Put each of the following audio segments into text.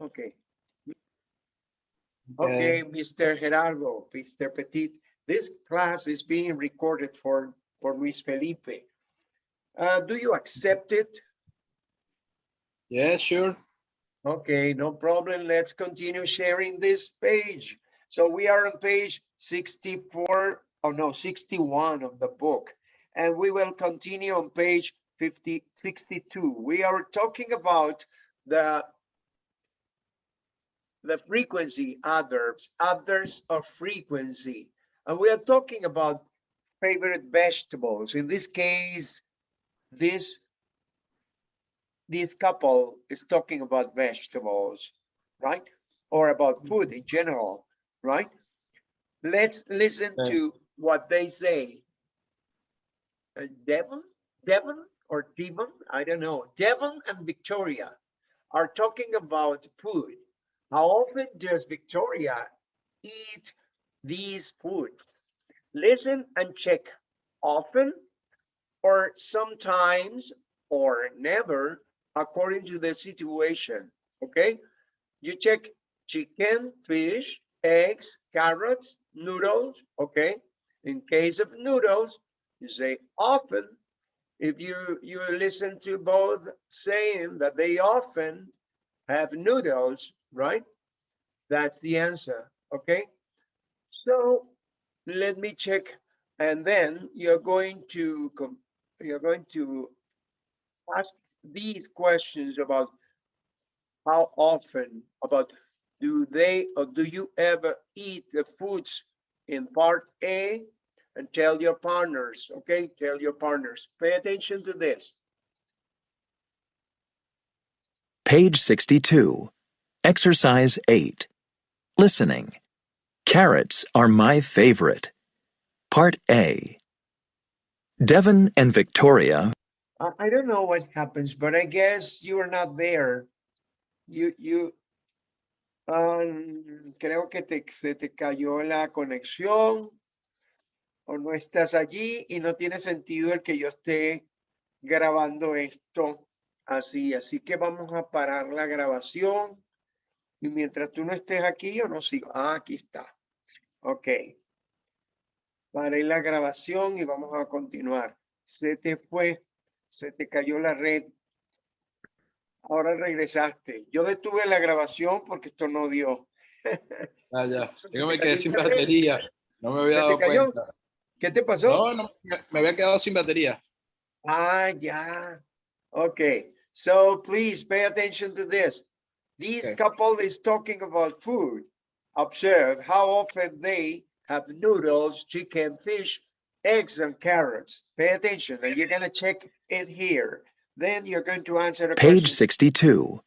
Okay. Okay, Mr. Gerardo, Mr. Petit, this class is being recorded for, for Luis Felipe. Uh, do you accept it? Yeah, sure. Okay, no problem. Let's continue sharing this page. So we are on page 64, oh no, 61 of the book. And we will continue on page 50, 62. We are talking about the the frequency adverbs, adverbs of frequency. And we are talking about favorite vegetables. In this case, this this couple is talking about vegetables, right? Or about food in general, right? Let's listen Okay. to what they say. Uh, Devon, Devon or Devon, I don't know. Devon and Victoria are talking about food. How often does Victoria eat these foods? Listen and check often or sometimes or never according to the situation, okay? You check chicken, fish, eggs, carrots, noodles, okay? In case of noodles, you say often. If you, you listen to both saying that they often have noodles, right? That's the answer, okay? So let me check. And then you're going to, you're going to ask these questions about how often, about do they or do you ever eat the foods in part A? And tell your partners, okay? Tell your partners, pay attention to this. Page 62. Exercise 8. Listening. Carrots are my favorite. Part A. Devon and Victoria I, don't know what happens, but I guess you are not there. You, you, um, creo que te, se te cayó la conexión o no estás allí y no tiene sentido el que yo esté grabando esto así. Así que vamos a parar la grabación y mientras tú no estés aquí, yo no sigo. Ah, aquí está. Ok. Paré la grabación y vamos a continuar. Se te fue, se te cayó la red. Ahora regresaste. Yo detuve la grabación porque esto no dio. Ah, ya. Yo me quedé sin batería. No me había ¿Se te dado cuenta. ¿Qué te pasó? No, no, me, había quedado sin batería. Ah, yeah. Okay. So please pay attention to this. This Okay. couple is talking about food. Observe how often they have noodles, chicken, fish, eggs, and carrots. Pay attention, and you're gonna check it here. Then you're going to answer the Page question. 62.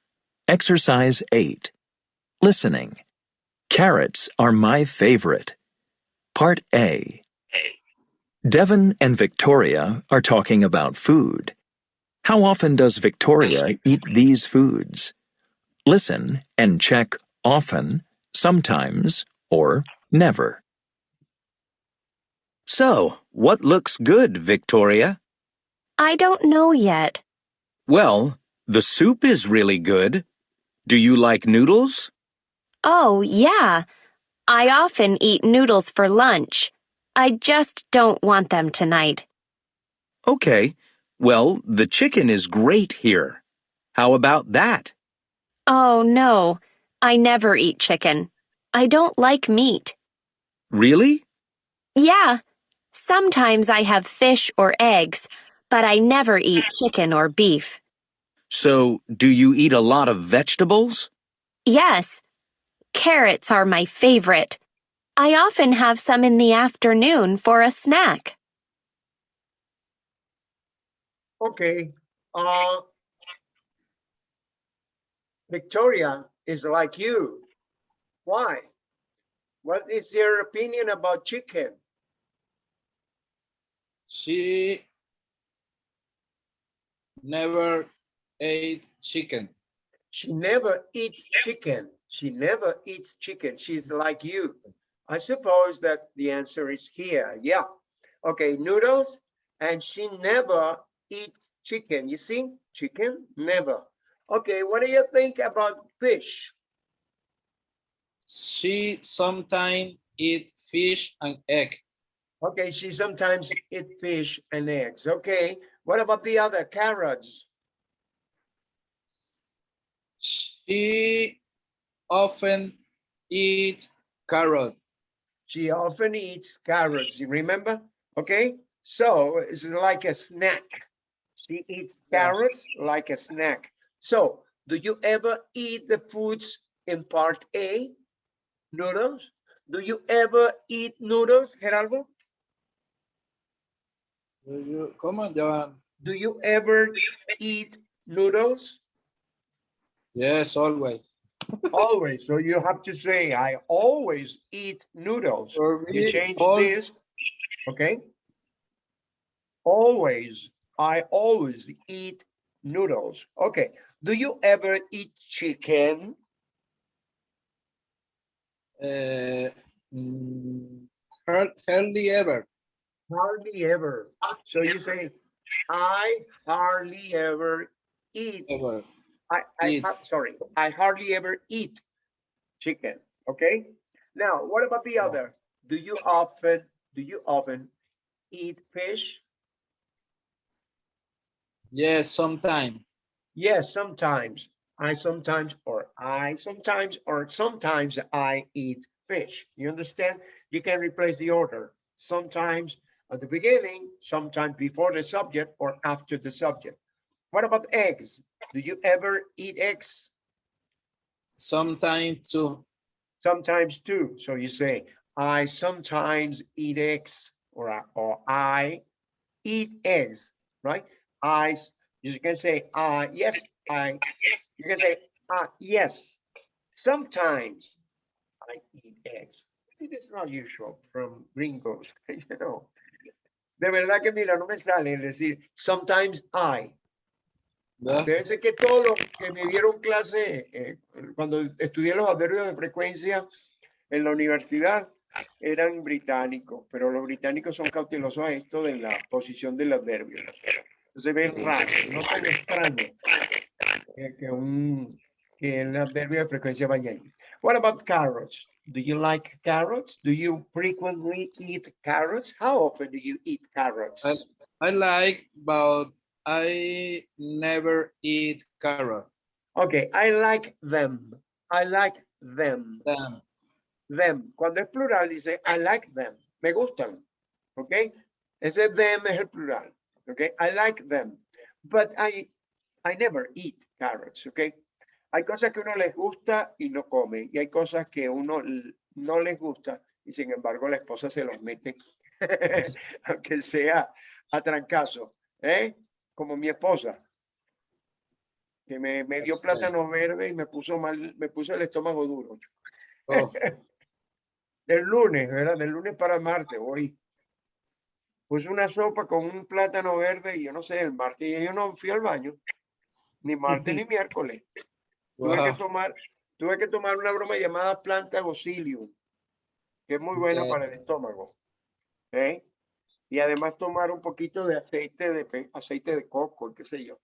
Exercise 8. Listening. Carrots are my favorite. Part A. Devon and Victoria are talking about food. How often does Victoria eat these foods? Listen and check often, sometimes, or never. So, what looks good, Victoria? I don't know yet. Well, the soup is really good. Do you like noodles? Oh, yeah. I often eat noodles for lunch. I just don't want them tonight. Okay. Well, the chicken is great here. How about that? Oh, no. I never eat chicken. I don't like meat. Really? Yeah. Sometimes I have fish or eggs, but I never eat chicken or beef. So, do you eat a lot of vegetables? Yes. Carrots are my favorite. I often have some in the afternoon for a snack. Okay. Uh, Victoria is like you. Why? What is your opinion about chicken? She never ate chicken. She never eats chicken. She never eats chicken. She's like you. I suppose that the answer is here. Yeah. Okay, noodles. And she never eats chicken. You see, chicken, never. Okay, what do you think about fish? She sometimes eat fish and egg. Okay, she sometimes eat fish and eggs. Okay, what about the other carrots? She often eat carrot. She often eats carrots, you remember? Okay, so it's like a snack. She eats carrots like a snack. So, do you ever eat the foods in part A? Noodles? Do you ever eat noodles, Gerardo? Do you- come on, va. Do you ever eat noodles? Yes, always. Always. So you have to say, I always eat noodles. For You change this, okay? Always, I always eat noodles. Okay, do you ever eat chicken? Uh, mm, hardly ever. Hardly ever. So you say, I hardly ever eat, Ever. I, I, Eat. sorry, I hardly ever eat chicken, okay? Now, what about the other? Do you often, do you often eat fish? Yes, sometimes. Yes, sometimes. I sometimes, or I sometimes, or sometimes I eat fish. You understand? You can replace the order. Sometimes at the beginning, sometimes before the subject or after the subject. What about eggs? Do you ever eat eggs? Sometimes too. Sometimes too. So you say, I sometimes eat eggs, or, I- or I eat eggs, right? I, you can say, uh, yes, I, you can say, uh, yes, sometimes I eat eggs. It is not usual from gringos, you know. De verdad que mira, no me sale decir, sometimes I. ¿verdad? Fíjense que todos los que me dieron clase eh, cuando estudié los adverbios de frecuencia en la universidad eran británicos, pero los británicos son cautelosos a esto de la posición del adverbio. Entonces ven raro, no tan extraño eh, que un que el adverbio de frecuencia vaya ahí. What about carrots? Do you like carrots? Do you frequently eat carrots? How often do you eat carrots? I- I like, but I never eat carrot. Okay, I like them. I like them. Damn. them. Cuando es plural dice I like them. Me gustan. Okay? Ese them es el plural. ¿Ok? I like them. But I, I never eat carrots. ¿Ok? Hay cosas que uno les gusta y no come. Y hay cosas que uno no les gusta y sin embargo la esposa se los mete. Aunque sea a trancazo. ¿Eh? Como mi esposa. Que me, me dio plátano verde y me puso mal, me puso el estómago duro. Oh, Del lunes, ¿verdad? Del lunes para martes, hoy. Puse una sopa con un plátano verde y yo no sé, el martes yo no fui al baño. Ni martes ni miércoles. Tuve que wow. tomar, tuve que tomar una broma llamada planta gocilium, que es muy buena para el estómago. ¿eh? Y además tomar un poquito de aceite de aceite de coco, qué sé yo.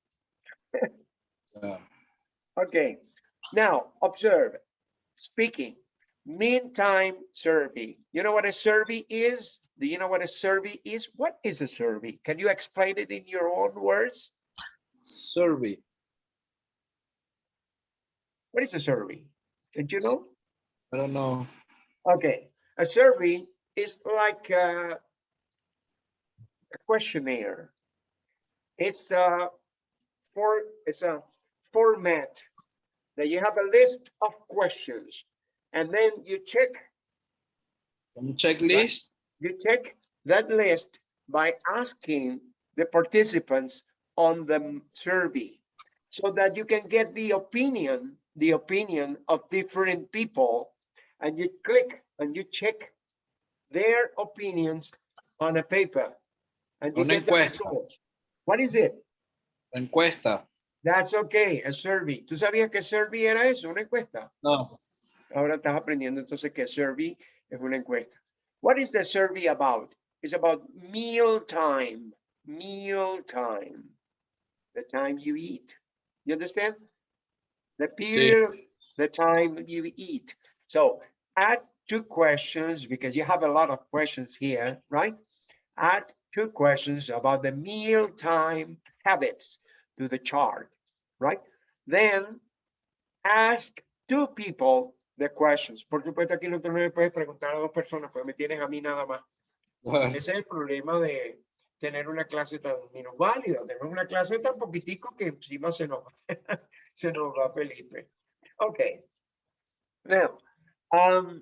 Yeah. Okay, now observe. Speaking, meantime survey. You know what a survey is? Do you know what a survey is? What is a survey? Can you explain it in your own words? Survey. What is a survey? Did you know? I don't know. Okay, a survey is like uh, a questionnaire. It's a for it's a format that you have a list of questions, and then you check Un checklist. You check that list by asking the participants on the survey so that you can get the opinion, the opinion of different people and you click and you check their opinions on a paper and you Una get the results. What is it? Encuesta. That's okay, a survey. ¿Tú sabías que survey era eso, una encuesta? No. Ahora estás aprendiendo entonces que survey es una encuesta. What is the survey about? It's about meal time, meal time, the time you eat. You understand? The period, the time you eat. So add two questions because you have a lot of questions here, right? Add two questions about the meal time habits to the chart, right? Then ask two people the questions. Por supuesto, aquí no te le puedes preguntar a dos personas, pues me tienes a mí nada más. Ese es el problema de tener una clase tan minusválida. Tenemos una clase tan poquitico que encima se nos, se nos va Felipe. Okay. Now, um,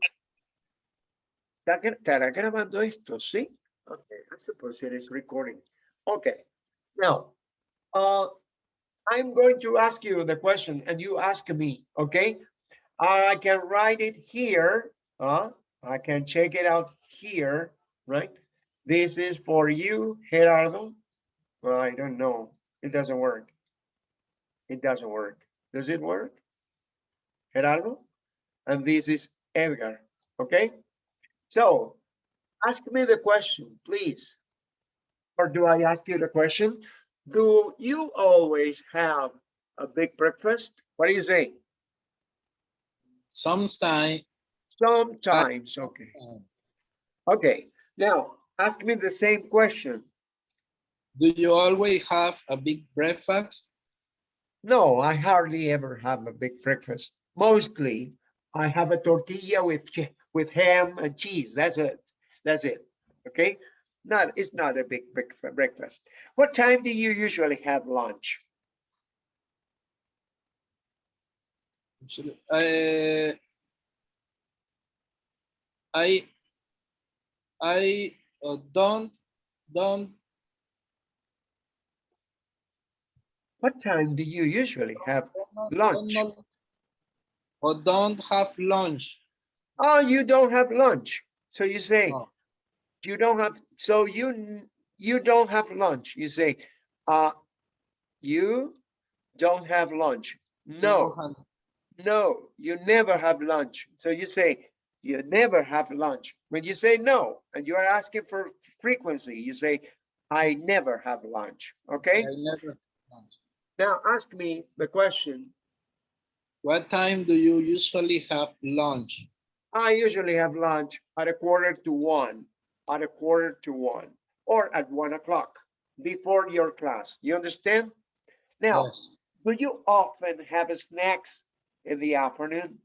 ¿está gra- ¿estará grabando esto? Sí. Okay, I suppose it is recording. Okay. Now, uh, I'm going to ask you the question and you ask me, okay? I can write it here, uh, I can check it out here, right? This is for you, Gerardo. Well, I don't know. It doesn't work. It doesn't work. Does it work? Gerardo? And this is Edgar, okay? So ask me the question, please. Or do I ask you the question? Do you always have a big breakfast? What do you say? Sometimes, Sometimes, okay. Uh, okay, now ask me the same question. do you always have a big breakfast? No, I hardly ever have a big breakfast. Mostly, I have a tortilla with with ham and cheese. That's it. That's it. Okay, not it's not a big breakfast. What time do you usually have lunch? Actually, uh, I I uh, don't don't What time do you usually have don't lunch? or don't have lunch. Oh, you don't have lunch. So you say No. you don't have. So you you don't have lunch. You say, uh, you don't have lunch. No. No, you never have lunch. So you say, you never have lunch. When you say no, and you are asking for frequency, you say, I never have lunch. Okay? I never have lunch. Now ask me the question. What time do you usually have lunch? I usually have lunch at a quarter to one, at a quarter to one, or at one o'clock before your class. You understand? Now, Yes. do you often have snacks in the afternoon?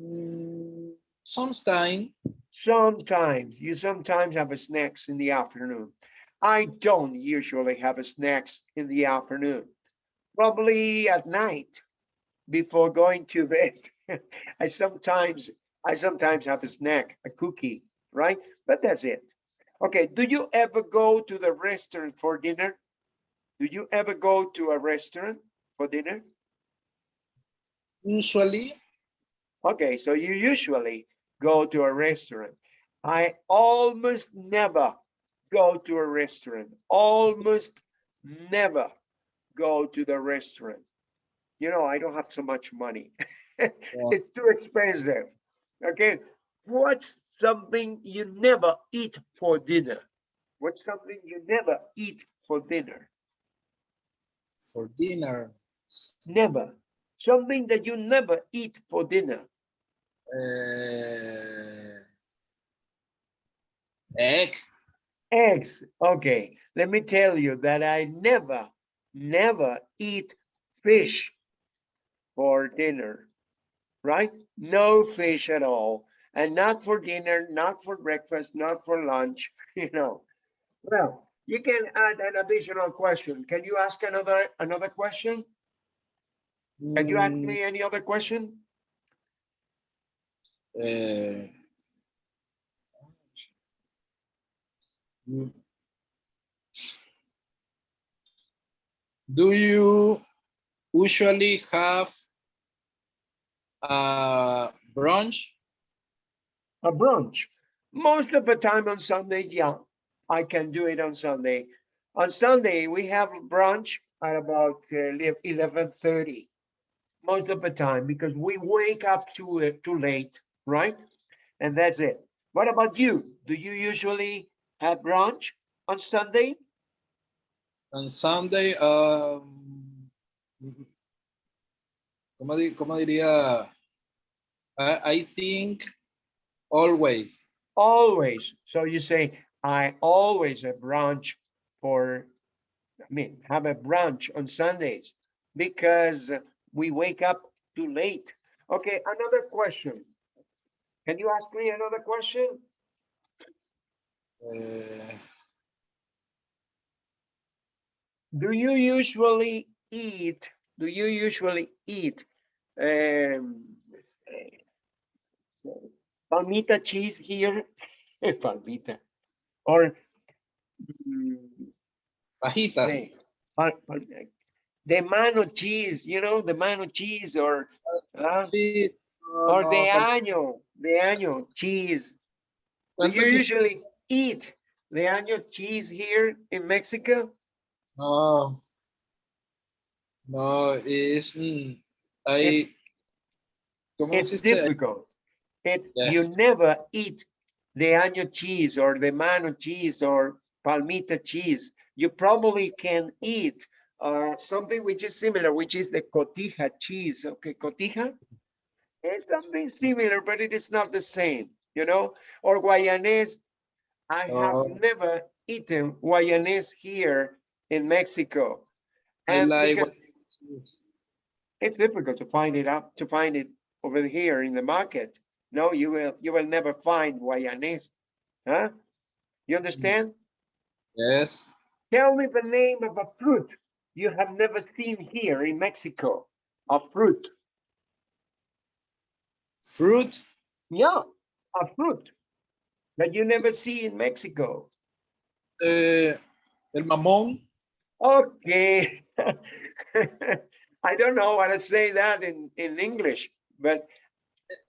Mm, Sometime, Sometimes, you sometimes have a snacks in the afternoon. I don't usually have a snacks in the afternoon. Probably at night before going to bed. I sometimes, I sometimes have a snack, a cookie, right? But that's it. Okay, do you ever go to the restaurant for dinner? Do you ever go to a restaurant for dinner? usually, Okay, so you usually go to a restaurant. I almost never go to a restaurant. Almost never go to the restaurant. You know, I don't have so much money. It's too expensive. Okay, what's something you never eat for dinner? What's something you never eat for dinner? For dinner, Never. Something that you never eat for dinner. uh, egg, Eggs. Okay, let me tell you that I never, never eat fish for dinner, right? No fish at all. And not for dinner, not for breakfast, not for lunch, you know. Well, you can add an additional question. Can you ask another, another question? Can you ask me any other question? uh. Do you usually have a brunch? A brunch. Most of the time on Sunday, yeah, I can do it on Sunday. On Sunday, we have brunch at about uh, eleven thirty. Most of the time, because we wake up too uh, too late, right? And that's it. What about you? Do you usually have brunch on Sunday? On Sunday, um, ¿cómo, di- cómo diría? I, I think always. Always. So you say, I always have brunch for, I mean, have a brunch on Sundays because we wake up too late. Okay, another question. Can you ask me another question? eh, Do you usually eat, do you usually eat um, eh, palmita cheese here? Palmita. Or mm, fajitas. say, pal- pal- de mano cheese, you know, the mano cheese or uh, Sí, no, or no, de tal- año, de año cheese. Do you usually eat the año cheese here in Mexico? No. No, es, mm, hay, ¿cómo It's difficult. It, you never eat the año cheese or the mano cheese or palmita cheese. You probably can eat uh, something which is similar, which is the cotija cheese. Okay, cotija? It's something similar, but it is not the same, you know? Or Guayanese. I Oh. have never eaten Guayanese here in Mexico. I And like it's difficult to find it up, to find it over here in the market. No, you will, you will never find Guayanese. Huh? You understand? Yes. Tell me the name of a fruit you have never seen here in Mexico. A fruit. Fruit, Yeah, a fruit that you never see in Mexico. eh, el mamón, Okay. I don't know how to say that in, in English, but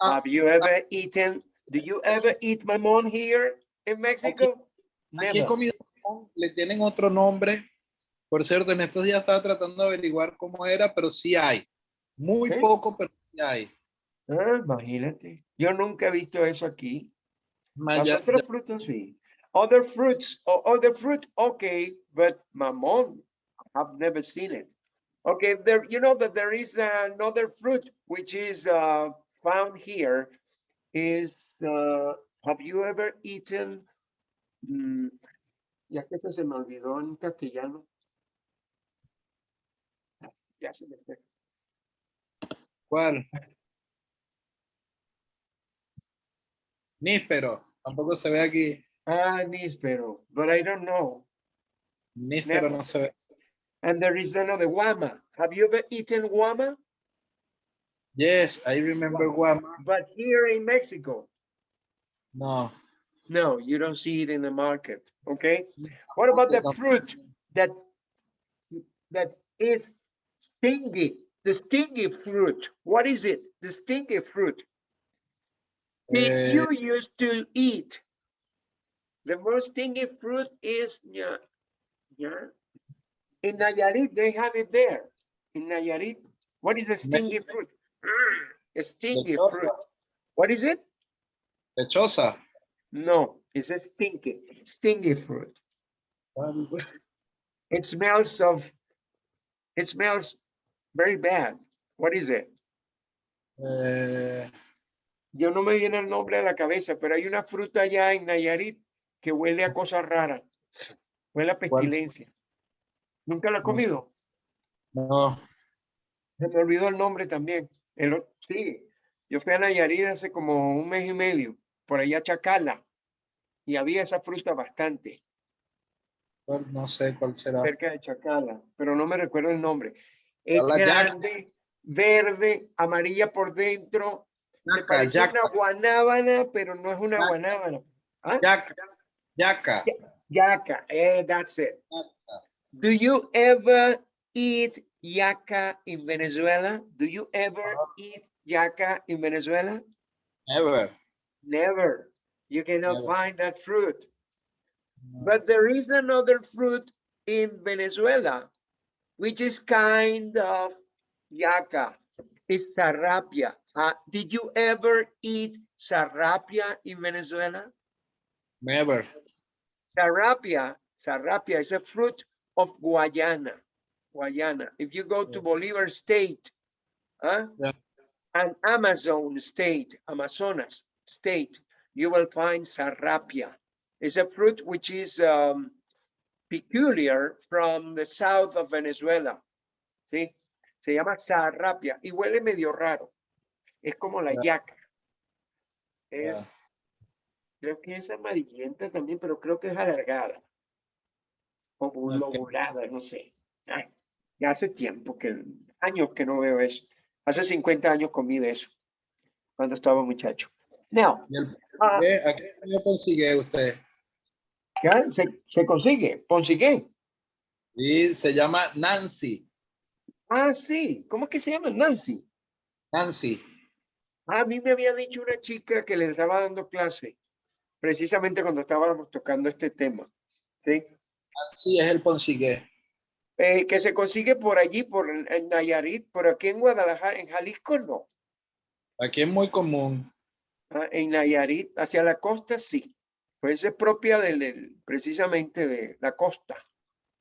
Ah, have you ever eaten, do you ever eat mamon here in Mexico? aquí mamón, le tienen otro nombre. Por cierto, en estos días estaba tratando de averiguar cómo era, pero sí hay. Muy ¿Sí? poco, pero sí hay. Ah, imagínate. Yo nunca he visto eso aquí. Más Las ya- otras ya- frutas sí. Other fruits, other fruit, okay, but mamon, I've never seen it. Okay, there, you know that there is another fruit which is uh, found here is, uh, have you ever eaten? mm, ya que se me olvidó en castellano. Ya se me fue. ¿Cuál? Níspero, tampoco se ve aquí. Ah, níspero, but I don't know. Níspero Never. no se ve. And there is another guama. Have you ever eaten guama? Yes, I remember guama. But here in Mexico, No. no, you don't see it in the market, okay? What about the fruit that, that is stingy, the stingy fruit? What is it? The stingy fruit that Eh, you used to eat? The most stingy fruit is, yeah, yeah. In Nayarit, they have it there. In Nayarit, what is the stingy fruit? Lechosa. fruit. What is it? lechosa. No, it's a stinky, stingy fruit. It smells of, it smells very bad. What is it? Eh, Yo no me viene el nombre a la cabeza, pero hay una fruta allá en Nayarit que huele a cosas raras. Huele a pestilencia. ¿Nunca la sé. comido? no. Se me olvidó el nombre también. El, sí, yo fui a Nayarit hace como un mes y medio, por allá a Chacala, y había esa fruta bastante. No sé cuál será. cerca de Chacala, pero no me recuerdo el nombre. Es grande, verde, amarilla por dentro. Yaca, parece yaca, una guanábana, pero no es una Yaca. guanábana. ¿Ah? yaca, yaca. Yaca, eh, that's it. Yaca. Do you ever eat yaca in Venezuela? Do you ever eat yaca in Venezuela? Never. Never. You cannot Never. find that fruit. But there is another fruit in Venezuela, which is kind of yaca. It's sarrapia. Uh, did you ever eat sarrapia in Venezuela? Never. Sarrapia, sarrapia is a fruit of Guayana. Guayana. If you go to Bolivar State, huh? Yeah. and Amazon State, Amazonas State, you will find sarrapia. It's a fruit which is um, peculiar from the south of Venezuela. ¿Sí? Se llama sarrapia y huele medio raro. Es como la Ya. yaca. Es, creo que es amarillenta también, pero creo que es alargada. Como Ok. lobulada, no sé. Ay, ya hace tiempo que, años que no veo eso. Hace 50 años comí de eso, cuando estaba muchacho. Now, ¿Y ah? ¿A qué año consigue usted? se, se consigue, consigue. Sí, se llama Nancy. Ah, sí, ¿cómo es que se llama? Nancy. Nancy. A mí me había dicho una chica que le estaba dando clase, precisamente cuando estábamos tocando este tema, ¿sí? Nancy es el ponsigue. Eh, que se consigue por allí, por en Nayarit, por aquí en Guadalajara, en Jalisco no. Aquí es muy común. Ah, En Nayarit, hacia la costa sí. Pues es propia del, del- precisamente de la costa,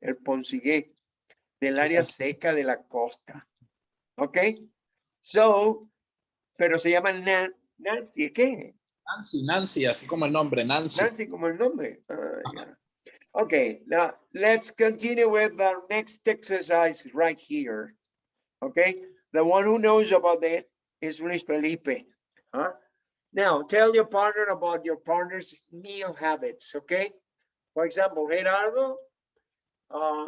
el Ponsigué, del área seca de la costa. ¿Ok? So, pero se llama Nan- Nancy, ¿qué? Nancy, Nancy, así como el nombre, Nancy. Nancy como el nombre. Ah, ya. Okay, now let's continue with our next exercise right here. Okay, the one who knows about that is Luis Felipe. Huh? Now tell your partner about your partner's meal habits. Okay, for example, Gerardo, uh,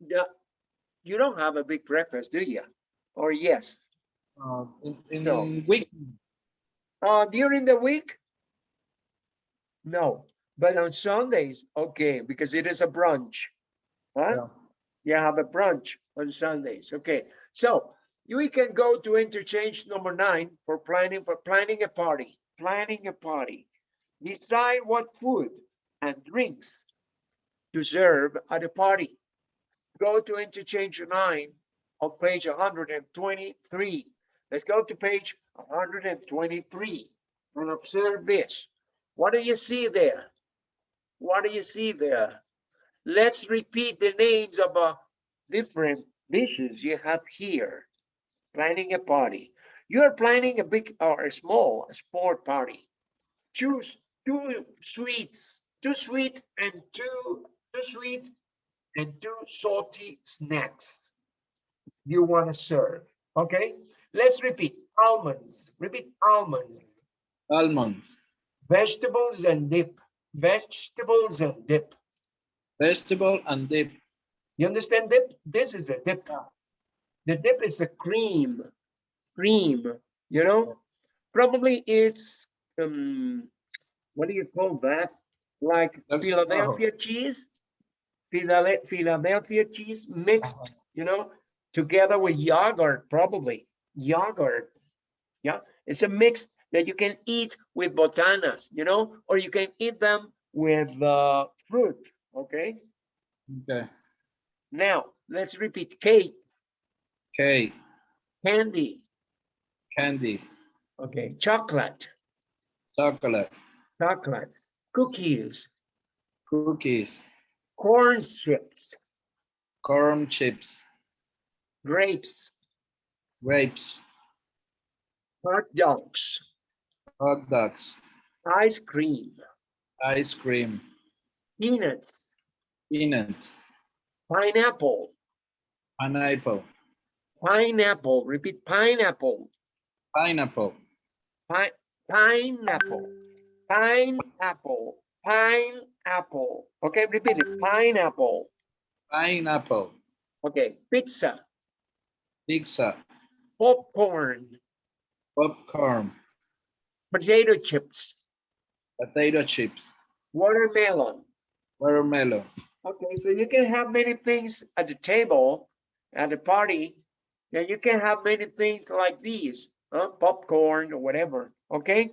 the, you don't have a big breakfast, do you? Or yes? Uh, in, in No. week, Uh, during the week? No, but on Sundays, okay, because it is a brunch. Huh? Yeah. You have a brunch on Sundays, okay. So we can go to interchange number nine for planning, for planning a party, planning a party. Decide what food and drinks to serve at a party. Go to interchange nine on page hundred and twenty-three. Let's go to page hundred and twenty-three and observe this. What do you see there? What do you see there? Let's repeat the names of uh, different dishes you have here. Planning a party. You're planning a big or a small sport party. Choose two sweets, two sweet and two, two sweet and two salty snacks you want to serve. Okay, let's repeat almonds. Repeat almonds, almonds, vegetables and dip, vegetables and dip. vegetable and dip. You understand dip? This is the dip. The dip is the cream, cream, you know? Probably it's, um, what do you call that? Like That's Philadelphia cheese? Philadelphia cheese mixed, you know, together with yogurt, probably yogurt. Yeah, it's a mix that you can eat with botanas, you know, or you can eat them with uh, fruit, okay? Okay. Now, let's repeat cake, Cake, candy, candy, okay, chocolate, chocolate, chocolate, cookies, cookies, corn chips, corn chips, grapes, grapes, hot dogs, hot dogs, ice cream, ice cream, peanuts, peanut, pineapple, pineapple, pineapple, repeat pineapple, pineapple, pi- pineapple, pineapple, pineapple. Okay, repeat it, pineapple. pineapple, Okay, pizza, pizza, popcorn, popcorn, potato chips, potato chips, watermelon. watermelon. Okay, so you can have many things at the table, at the party, and you can have many things like these, huh? popcorn or whatever, okay?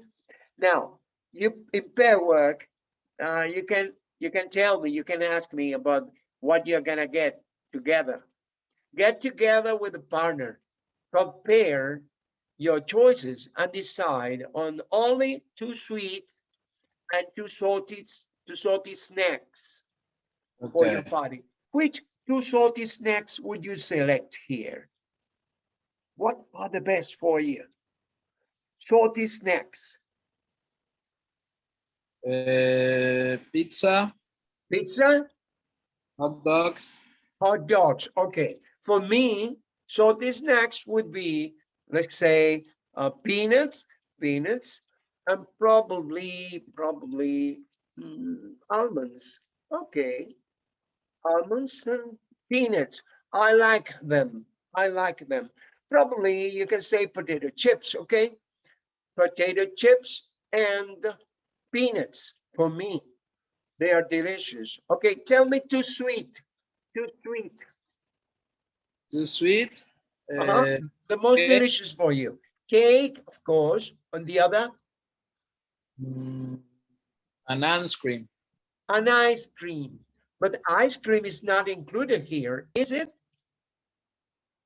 Now, you, in pair work, uh, you can, you can tell me, you can ask me about what you're gonna get together. Get together with a partner, compare your choices and decide on only two sweets and two salty, two salty snacks for your Okay. party. Which two salty snacks would you select here? What are the best for you? Salty snacks, Eh, pizza, pizza, hot dogs, hot dogs. Okay, for me, salty snacks would be, let's say, uh, peanuts, peanuts, and probably, probably mm, almonds. Okay, almonds and peanuts. I like them. I like them. Probably you can say potato chips. Okay, potato chips and peanuts for me. They are delicious. Okay, tell me too sweet. Too sweet. too sweet. Uh-huh. eh, The most delicious for you. Cake, of course. On the other, mm, an ice cream. an ice cream. But ice cream is not included here, is it?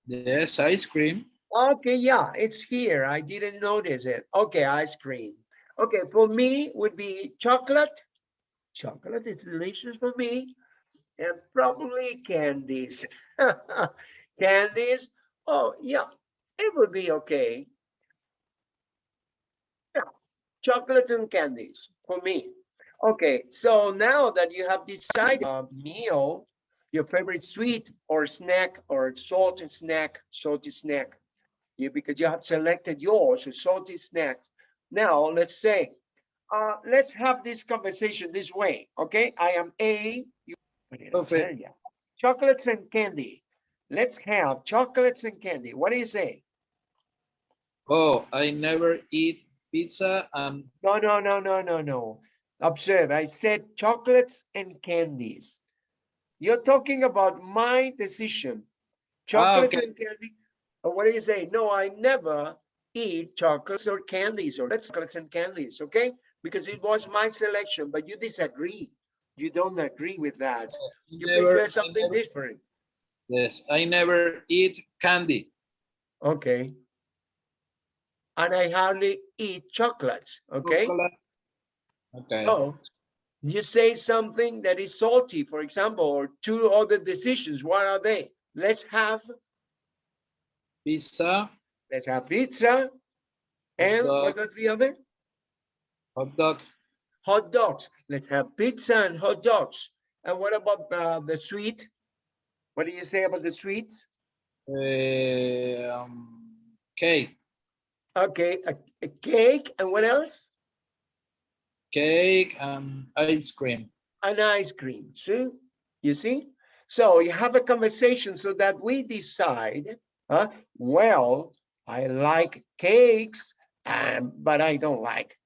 Yes, ice cream. Okay, yeah, it's here. I didn't notice it. Okay, ice cream. Okay, for me would be chocolate. Chocolate is delicious for me. And probably candies. Candies. Oh, yeah, it would be okay. Yeah, chocolates and candies for me. Okay, so now that you have decided a meal, your favorite sweet or snack or salty snack, salty snack, you because you have selected yours, a salty snacks. Now, let's say, uh, let's have this conversation this way, okay? I am A. You, what did Perfect. Chocolates and candy. Let's have chocolates and candy. What do you say? Oh, I never eat pizza and No, no, no, no, no, no. Observe, I said chocolates and candies. You're talking about my decision. Ah, chocolates okay. and candy. Uh, what do you say? No, I never eat chocolates or candies or chocolates and candies, okay? Because it was my selection, but you disagree. You don't agree with that. Oh, you never- prefer something never- different. Yes, I never eat candy. Okay. And I hardly eat chocolates, okay? Chocolate. Okay. So you say something that is salty, for example, or two other decisions. What are they? Let's have, Pizza, let's have pizza. And what was the other? hot dog, Hot dogs. Let's have pizza and hot dogs. And what about uh, the sweet? What do you say about the sweets? eh, um, cake, Okay, a, a cake and what else? cake and ice cream. An ice cream. See? You see? So you have a conversation so that we decide, huh? Well, I like cakes, um, but I don't like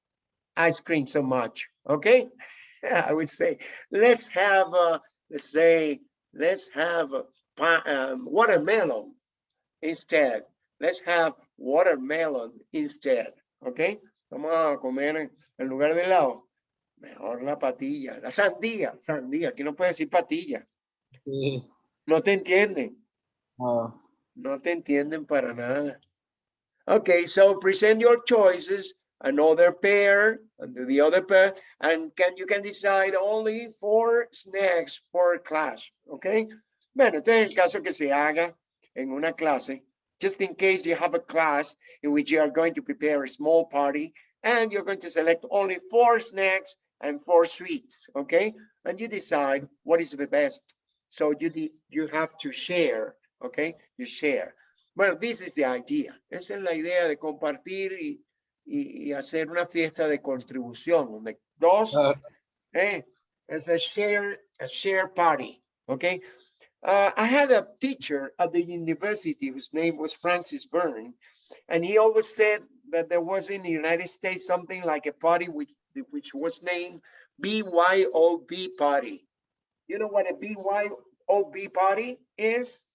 ice cream so much. Okay? I would say, let's have, uh, let's say, let's have um, watermelon instead. Let's have watermelon instead. Okay? Vamos a comer en, lugar de helado. Mejor la patilla, la sandía, sandía. Aquí no puede decir patilla. Sí. No te entienden. Ah, No te entienden para nada. Okay, so present your choices, another pair, and the other pair, and can you can decide only four snacks per class, okay? Bueno, entonces en el caso que se haga en una clase, just in case you have a class in which you are going to prepare a small party and you're going to select only four snacks and four sweets, okay? And you decide what is the best. So you, you have to share, okay? You share. Well, this is the idea. Esa es la idea de compartir y, y, y hacer una fiesta de contribución, donde dos, ah, eh, it's a share, a share party, okay? Uh, I had a teacher at the university whose name was Francis Byrne, and he always said that there was in the United States something like a party which, which was named BYOB party. You know what a BYOB party is?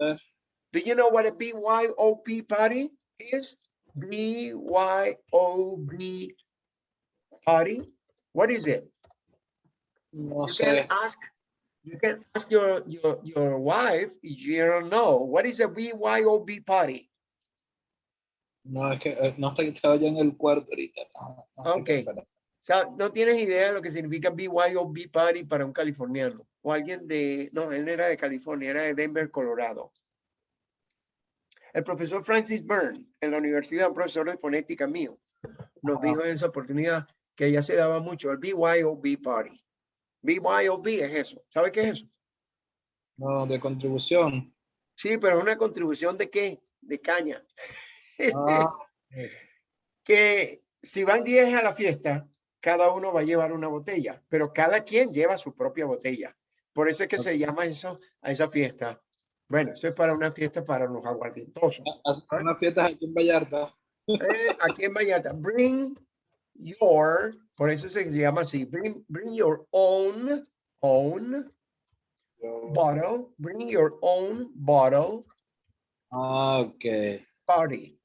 ver, Do you know what a BYOB party is? BYOB party? What is it? no You can sé. ask, you can ask your, your, your wife, if you don't know, what is a BYOB party? No, es que eh, no que estaba ya en el cuarto ahorita. No, no Okay. fuera. sea, no tienes idea de lo que significa BYOB Party para un californiano. O alguien de, no, él no era de California, era de Denver, Colorado. El profesor Francis Byrne, en la universidad, un profesor de fonética mío, nos dijo en esa oportunidad que ya se daba mucho el BYOB Party. BYOB es eso. ¿Sabe qué es eso? No, de contribución. Sí, pero es una contribución de qué? De caña. Ah, que si van 10 a la fiesta, cada uno va a llevar una botella, pero cada quien lleva su propia botella. Por eso es que se llama eso a esa fiesta. Bueno, eso es para una fiesta para los aguardientosos. hacer una fiesta aquí en Vallarta. Eh, aquí en Vallarta, bring your, por eso se llama así, bring, bring your own, own bottle, bring your own bottle Ah, ok. party.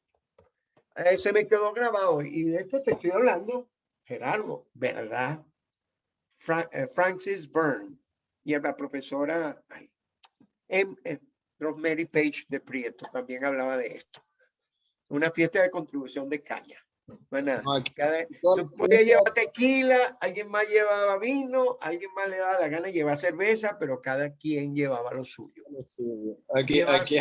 Eh, se me quedó grabado y de esto te estoy hablando, Gerardo, ¿verdad? Fra- eh, Francis Byrne y la profesora ay, em- em, Rosemary Page de Prieto también hablaba de esto. Una fiesta de contribución de caña. Bueno, No, aquí- cada- tú podías llevar tequila, alguien más llevaba vino, alguien más le daba la gana de llevar cerveza, pero cada quien llevaba lo suyo. Aquí, aquí,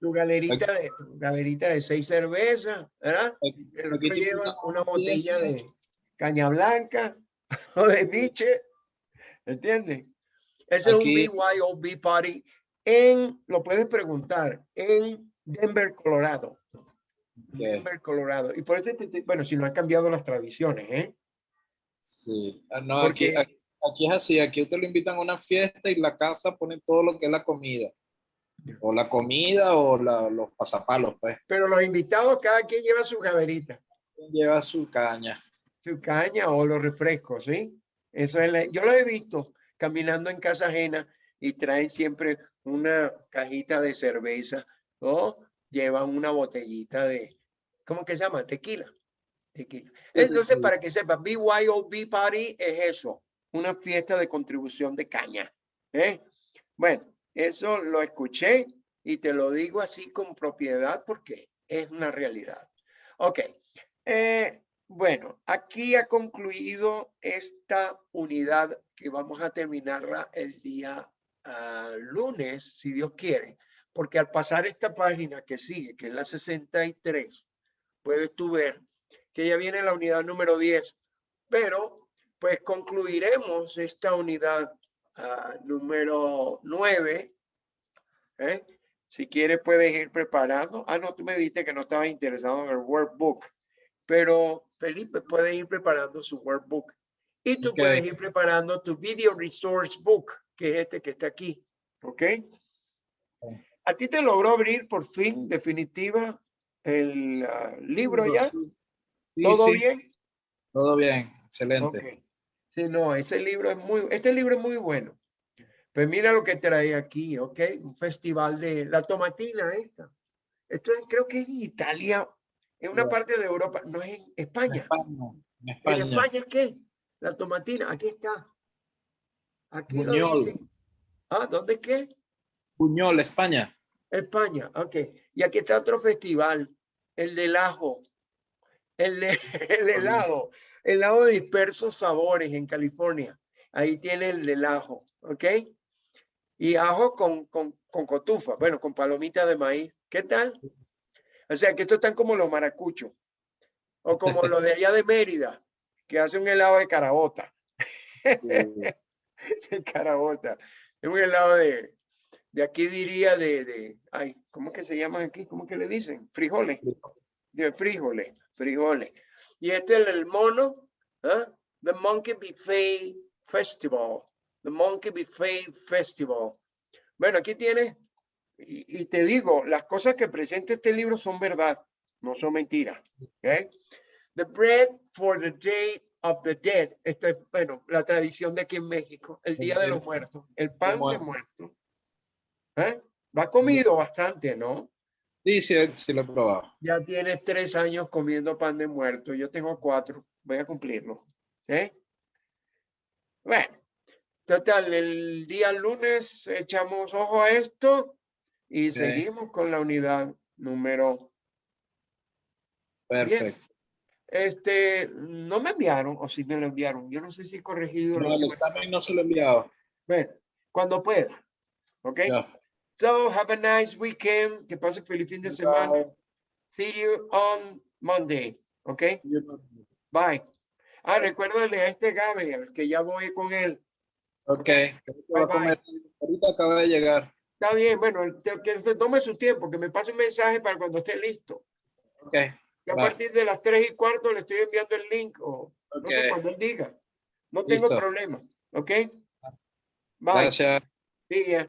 tu galerita de, tu galerita de seis cervezas, ¿verdad? aquí- El aquí otro lleva una botella de caña blanca o de biche, ¿entiendes? Ese Aquí- es un BYOB party en, lo puedes preguntar, en Denver, Colorado. Denver, Colorado. Y por eso, bueno, si no han cambiado las tradiciones, ¿eh? Sí. Ah, No, Porque- aquí, aquí, aquí es así, aquí usted lo invitan a una fiesta y la casa pone todo lo que es la comida. O la comida o la- los pasapalos, pues. Pero los invitados, cada quien lleva su gaverita. Lleva su caña. su caña o los refrescos, ¿sí? Eso es la- yo lo he visto caminando en casa ajena y traen siempre una cajita de cerveza o llevan una botellita de, ¿cómo que se llama? Tequila. Tequila. Entonces, para que sepa, BYOB Party es eso, una fiesta de contribución de caña. ¿eh? Bueno, eso lo escuché y te lo digo así con propiedad porque es una realidad. Ok. eh, bueno, aquí ha concluido esta unidad que vamos a terminarla el día lunes, si Dios quiere, porque al pasar esta página que sigue, que es la 63, puedes tú ver que ya viene la unidad número 10, pero pues concluiremos esta unidad ah, número 9. ¿eh? Si quieres puedes ir preparando. Ah, no, tú me dijiste que no estabas interesado en el workbook, pero Felipe puede ir preparando su workbook. Y tú Ok. puedes ir preparando tu video resource book, que es este que está aquí. ¿Ok? ¿A ti te logró abrir por fin, definitiva, el ah, libro ya? Sí, ¿Todo sí, bien? Todo bien, excelente. Ok. Sí, no, ese libro es muy, este libro es muy bueno. Pues mira lo que trae aquí, ¿ok? Un festival de la tomatina esta. Esto es, creo que es en Italia, en una parte de Europa, no es en En España. España. En ¿En España. España es qué? La tomatina, aquí está. Aquí lo Buñol. dice. Ah, ¿dónde es qué? Puñol, España. España, ok. Y aquí está otro festival, el del ajo, el, de- el helado, el helado de dispersos sabores en California. Ahí tiene el del ajo, ok. Y ajo con, con, con cotufa, bueno, con palomita de maíz. ¿Qué tal? O sea, que estos están como los maracuchos, o como los de allá de Mérida, que hacen un helado de carabota. de carabota. Es un helado de, de aquí diría de, de, ay, ¿cómo que se llaman aquí? ¿Cómo que le dicen? Frijoles. De frijoles, frijoles. Y este es el mono, ¿ah? The Monkey Buffet Festival. The Monkey Buffet Festival. Bueno, aquí tienes, y, y te digo, las cosas que presenta este libro son verdad, no son mentiras. ¿ok? The bread for the day of the dead. Esta es, bueno, la tradición de aquí en México, el Día de los Muertos, el pan de muertos. ¿Eh? Lo ha comido bastante, ¿no? Sí, sí, sí lo he probado. Ya tienes tres años comiendo pan de muerto. Yo tengo cuatro. Voy a cumplirlo. ¿Sí? Bueno, total, el día lunes echamos ojo a esto y Ok. seguimos con la unidad número 10. Perfecto. Este, no me enviaron, o si me lo enviaron. Yo no sé si he corregido. No, el examen no se lo he enviado. Bueno, cuando pueda. ¿Ok? Ya. So, have a nice weekend. Que pase feliz fin de semana. Chao. See you on Monday. ¿Ok? Bye. Ah, recuérdale a este Gabriel que ya voy con él. Ok. Bye, bye. Ahorita acaba de llegar. Está bien, bueno, que se tome su tiempo, que me pase un mensaje para cuando esté listo. Ok. Que a partir de las tres y cuarto le estoy enviando el link o no sé cuando él diga. No tengo Listo. problema. ¿Ok? Bye. Gracias. Ya.